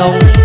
no.